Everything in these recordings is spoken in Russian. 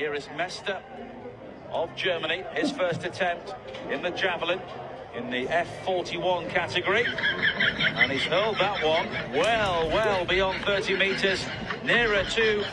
Here is Mester of Germany, his first attempt in the javelin in the F41 category. And he's hurled that one well, well beyond 30 metres, nearer to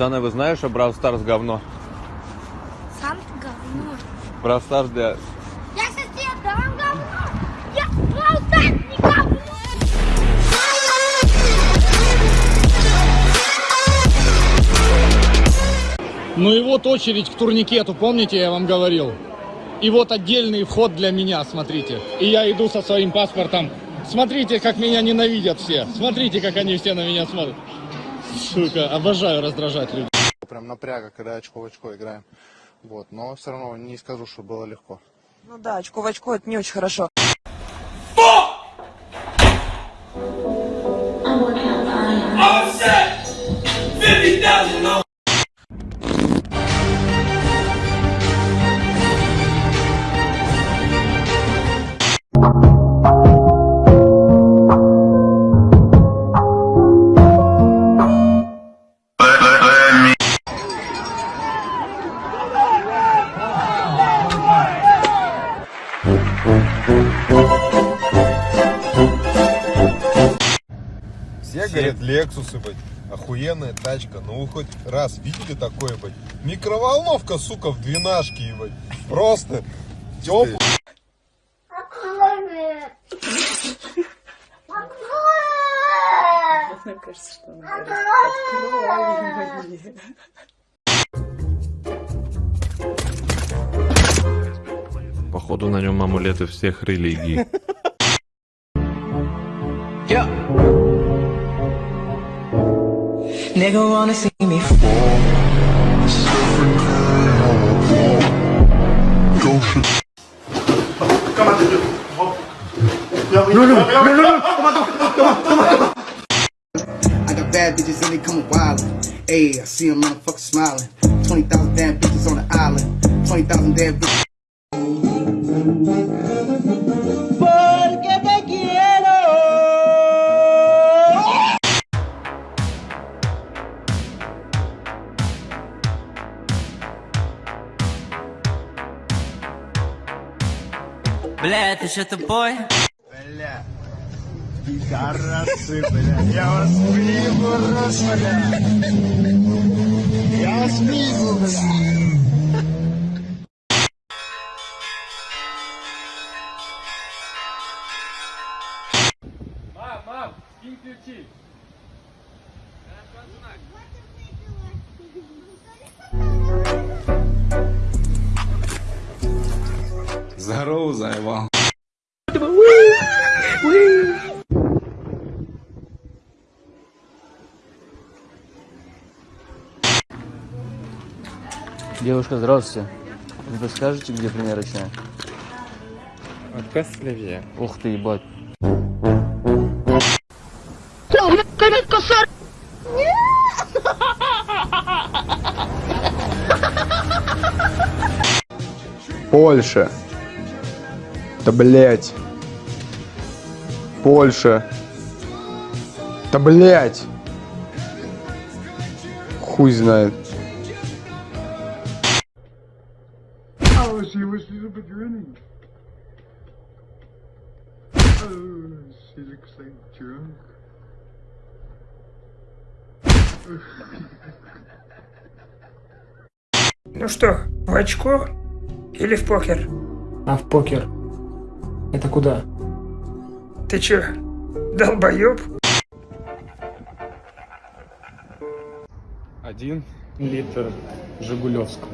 Пацаны, вы знаете, что Brawl Stars говно? Сам ты говно. Brawl Stars для... Я сейчас тебе дам говно. Я просто не говно. Ну и вот очередь к турникету, помните, я вам говорил? И вот отдельный вход для меня, смотрите. И я иду со своим паспортом. Смотрите, как меня ненавидят все. Смотрите, как они все на меня смотрят. Сука, обожаю раздражать людей. Прям напряга, когда очко в очко играем. Вот, но все равно не скажу, что было легко. Ну да, очко в очко это не очень хорошо. Говорят, Лексусы, быть, охуенная тачка. Ну вы хоть раз видели такое, быть? Микроволновка, сука, в двенашке, ебать. Просто теплый. Мне кажется, что он говорит, открой мне. Походу на нем амулеты всех религий. Nigga wanna see me fall. I got bad bitches and they coming wildin'. Ayy, I see them motherfuckers smiling. 20,000 damn bitches on the island. 20,000 damn bitches. Бля, ты что тупой? Бля, пидорасы, бля, я вас выебу, раз, бля. Я вас выебу, бля. Здорово, заебал. Девушка, здравствуйте. Вы подскажете, где примерочная? Отказ левее. Ух ты, ебать. Польша. Да блять. Польша. Да блять. Хуй знает. Oh, she was she's a bit grinning. Oh, she looks like drunk. Ну что, в очко или в покер? А в покер? Это куда? Ты чё, долбоёб? Один литр Жигулевского.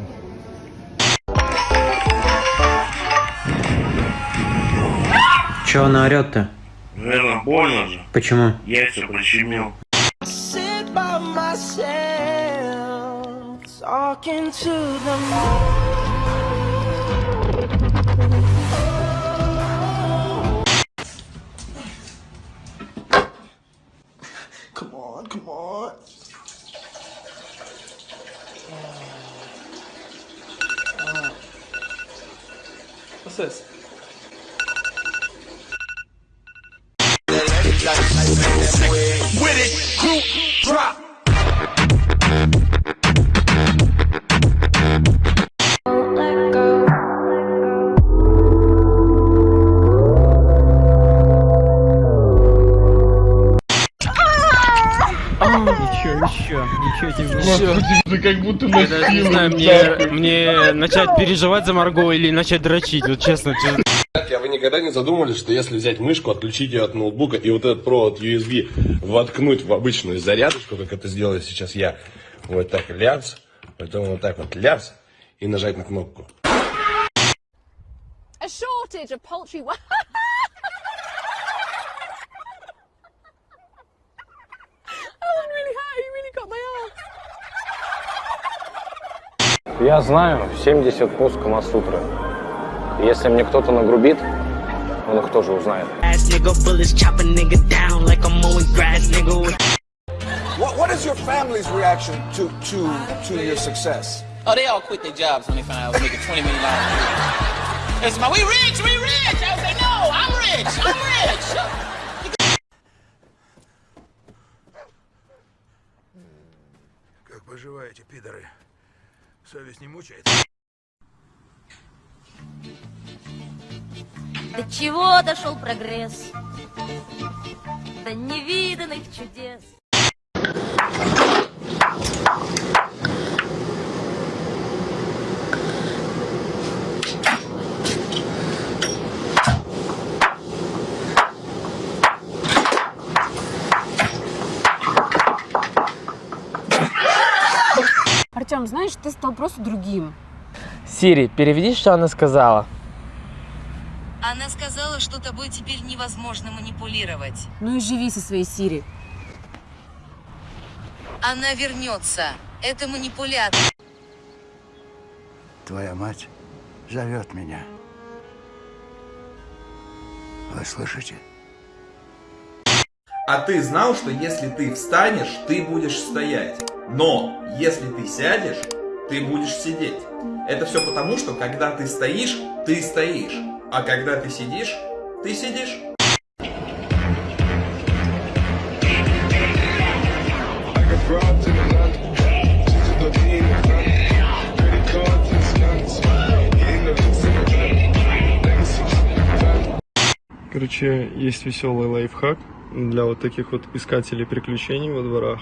Че она орет-то? Наверное, больно же. Почему? Яйца прищемил. Talking to the With it, group drop. Ничего, еще, ничего тебе. Господи, ты как будто Я даже не знаю, мне, мне начать переживать за Марго или начать дрочить, вот честно. честно. Никогда не задумывались, что если взять мышку, отключить ее от ноутбука и вот этот провод USB воткнуть в обычную зарядочку, как это сделаю сейчас я, вот так ляпс, потом вот так вот ляпс и нажать на кнопку. A shortage of poultry. Я знаю 70 пост Камасутры. Если мне кто-то нагрубит, он их тоже узнает. Ass nigga, bullets chop a nigga down like I'm mowing grass, nigga. What, what is your family's reaction to, to, to your success? Oh, they all quit their jobs when they found out I was making $20 million a year. It's my, we rich, we rich! I was like, no, I'm rich, I'm rich! Как поживаете, пидоры? Совесть не мучает? До чего дошел прогресс? До невиданных чудес. Артем, знаешь, ты стал просто другим. Сири, переведи, что она сказала. Сказала, что тобой теперь невозможно манипулировать. Ну и живи со своей Сири. Она вернется. Это манипулятор. Твоя мать зовет меня. Вы слышите? А ты знал, что если ты встанешь, ты будешь стоять. Но если ты сядешь, ты будешь сидеть. Это все потому, что когда ты стоишь, ты стоишь. А когда ты сидишь, ты сидишь. Короче, есть веселый лайфхак для вот таких вот искателей приключений во дворах.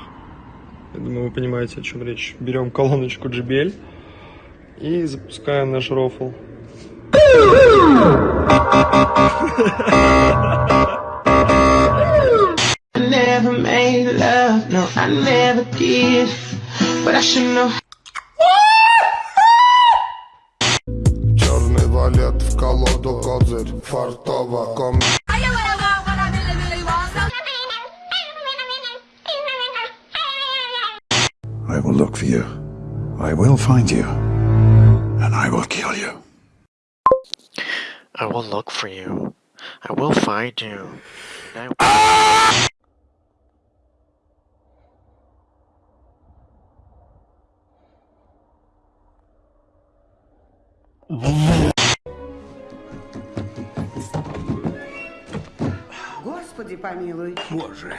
Я думаю, вы понимаете, о чем речь. Берем колоночку JBL и запускаем наш рофл. I never made love, no, I never did. But I should know. Черный валет в колоду козырь, фартово ком... I will look for you. I will find you. And I will kill you. I will look for you. I will find you. I Господи помилуй. Боже,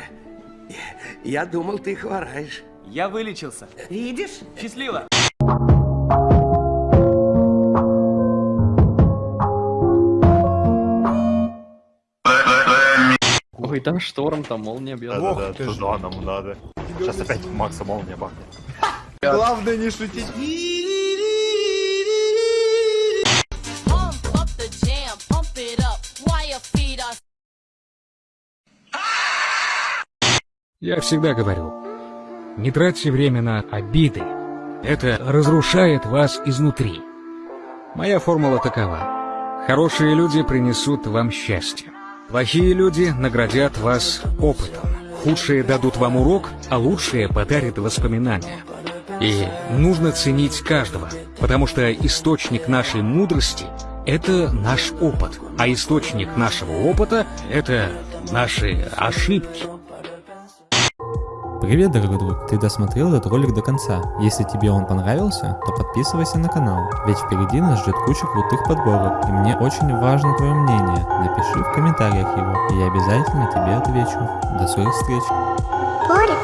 я думал, ты хвораешь. Я вылечился. Видишь? Счастливо. Ой, там шторм, там молния бьет. Да, да, да, туда нам надо. Сейчас опять Макса молния бахнет. Главное не шутить. Я всегда говорю, не тратьте время на обиды. Это разрушает вас изнутри. Моя формула такова. Хорошие люди принесут вам счастье. Плохие люди наградят вас опытом. Худшие дадут вам урок, а лучшие подарят воспоминания. И нужно ценить каждого, потому что источник нашей мудрости – это наш опыт, а источник нашего опыта – это наши ошибки. Привет, дорогой друг, ты досмотрел этот ролик до конца. Если тебе он понравился, то подписывайся на канал, ведь впереди нас ждет куча крутых подборок, и мне очень важно твое мнение. Напиши в комментариях его, и я обязательно тебе отвечу. До скорых встреч! Боря,